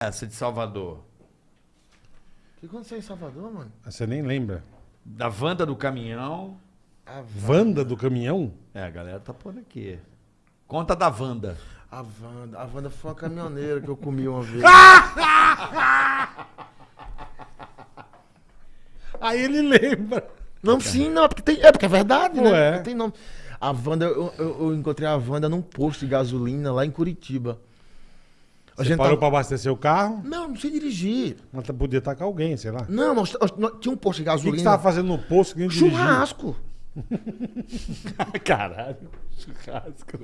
essa de Salvador? O que aconteceu em Salvador, mano? Você nem lembra. Da Wanda do caminhão. A Vanda do caminhão? É, a galera tá pondo aqui. Conta da Wanda. A Wanda. A Wanda foi uma caminhoneira que eu comi uma vez. Aí ele lembra. Não, sim, não, é porque, tem, é porque é verdade, Pô, né? é. Tem nome. A Wanda, eu, eu- eu encontrei a Wanda num posto de gasolina lá em Curitiba. A gente parou tava- pra abastecer o carro, Não, não sei dirigir. mas tá- podia estar com alguém, sei lá. Não, nós, nós- nós- tinha um posto de O que, que gasolina. você tava fazendo no posto que? Churrasco. Caralho. Churrasco.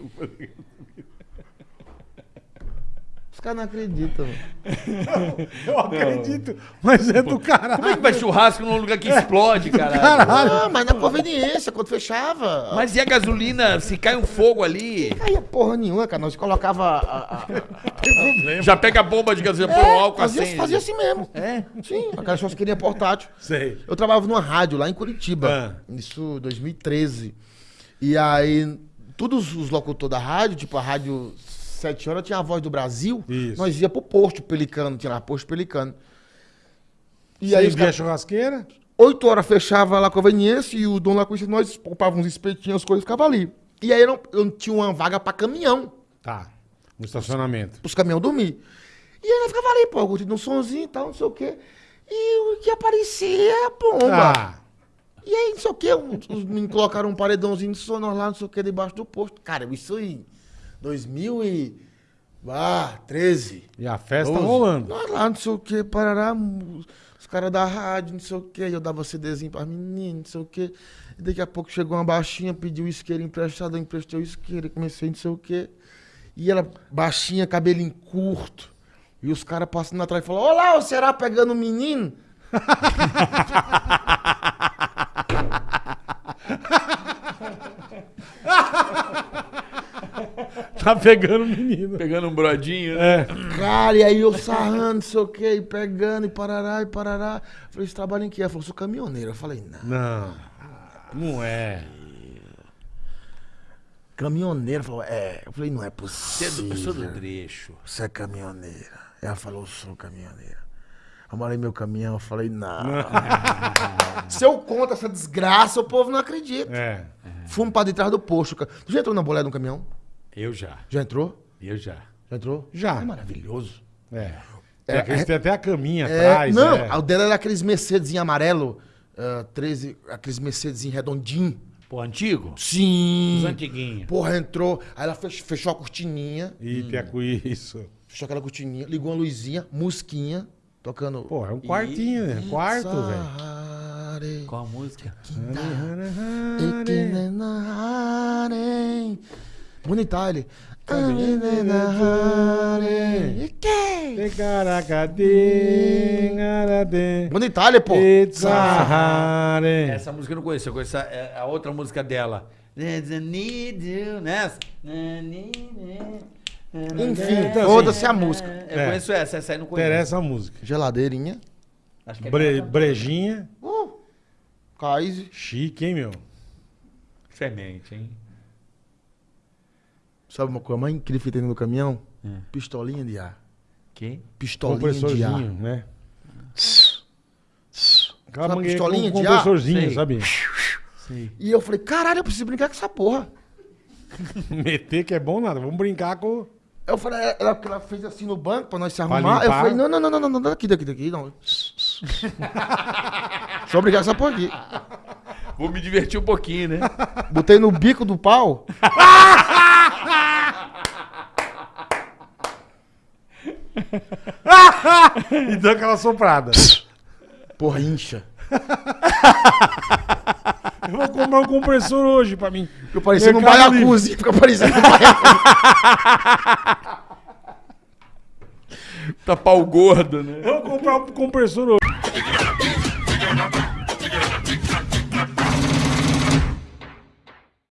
Não. Os caras não acreditam. mano. Eu acredito, mas é do caralho. Como é que vai churrasco num lugar que explode, caralho? Caralho. Ah, mas na conveniência, quando fechava. Mas e a gasolina? Se cai um fogo ali, Aí porra nenhuma, cara. Nós colocava. A, a- a- já pega a bomba de gasolina, põe um álcool fazia, assim. fazia assim mesmo. É? Sim, aquelas pessoas queriam portátil. Sei. Eu trabalhava numa rádio lá em Curitiba. Isso 2013. E aí, todos os locutores da rádio, tipo a rádio 7 horas, tinha a voz do Brasil. Isso. Nós ia pro posto Pelicano, tinha lá posto Pelicano. E E aí, aí, via a churrasqueira? 8 horas fechava lá a conveniência e o dono lá conhecia nós, poupava uns espetinhos, as coisas ficavam ali. E aí eu, não, eu tinha uma vaga pra caminhão, Tá. No estacionamento. pros caminhões dormir. E aí eu ficava ali, pô, curtindo um sonzinho e tal, não sei o quê. E o que aparecia bomba. Ah, E aí, não sei o quê, os os meninos colocaram um paredãozinho de sonor lá, não sei o quê, debaixo do posto. Cara, isso em 2013. e a festa tá 12. rolando. Nós lá, não sei o quê, parará, os caras da rádio, não sei o quê, eu dava CDzinho pras meninas, não sei o quê. E daqui a pouco chegou uma baixinha, pediu o isqueiro emprestado, eu emprestei o isqueiro, comecei não sei o quê. E ela, baixinha, cabelinho curto. E os caras passando atrás e falaram, olá, o Será pegando o menino? Tá pegando o menino. Pegando um brodinho, né? É. Cara, e aí eu sarrando, não sei o quê, e pegando, e parará, e parará. Falei, você trabalha em quê? Ela falou, sou caminhoneiro. Eu falei, não. Não. Não é. Caminhoneiro? Falou, é. Eu falei, não é Você é do, eu possível. do trecho. Você é caminhoneira. Ela falou, eu sou caminhoneira. Eu molhei meu caminhão, eu falei, não. Se eu conto essa desgraça, o povo não acredita. É. Fumo pra detrás do posto. Tu já entrou na bolé de um caminhão? Eu já. Já entrou? Eu já. Já entrou? Já. É maravilhoso. É. É, Tem, aqueles- é- tem até a caminha É, atrás. não, é. o dela era aqueles Mercedes amarelo, ah, 13, aqueles Mercedes redondinho. Pô, antigo? Sim. Os antiguinhos. Porra, entrou. Aí ela fech- fechou a cortininha. E tem a cu- isso. Fechou aquela cortininha, ligou uma luzinha, musquinha, tocando. Pô, é um quartinho, né? Quarto, velho. Qual a música? Bonita ele. Bonita ele, pô. Essa música eu não conheço, eu conheço a, é a outra música dela. There's a need you, nessa. Enfim, Então, foda-se a música. Eu É. conheço essa, essa aí eu não conheço. Interessa a música. Geladeirinha. Acho que é Bre- brejinha. Uh, Kaiser. Chique, hein, meu? Semente, hein? Sabe uma coisa mais incrível que tem no caminhão? Hum. Pistolinha de ar. Quem? Pistolinha de ar. Compressorzinho, né? Aquela Sabe pistolinha com de ar? compressorzinho, sabe? Sim. E eu falei, caralho, eu preciso brincar com essa porra. Meter que é bom nada. Vamos brincar com... Eu falei, ela, ela fez assim no banco pra nós se arrumar. Eu falei, não, não, não, não, não, não, daqui, daqui, daqui, não. Só brincar com essa porra aqui. Vou me divertir um pouquinho, né? Botei no bico do pau. E deu aquela soprada. Porra, incha. Eu vou comprar um compressor hoje pra mim. Fica parecendo um Mercado baiacuzi. Fica parecendo um baiacuzi. Tá pau gordo, né? Eu vou comprar um compressor hoje.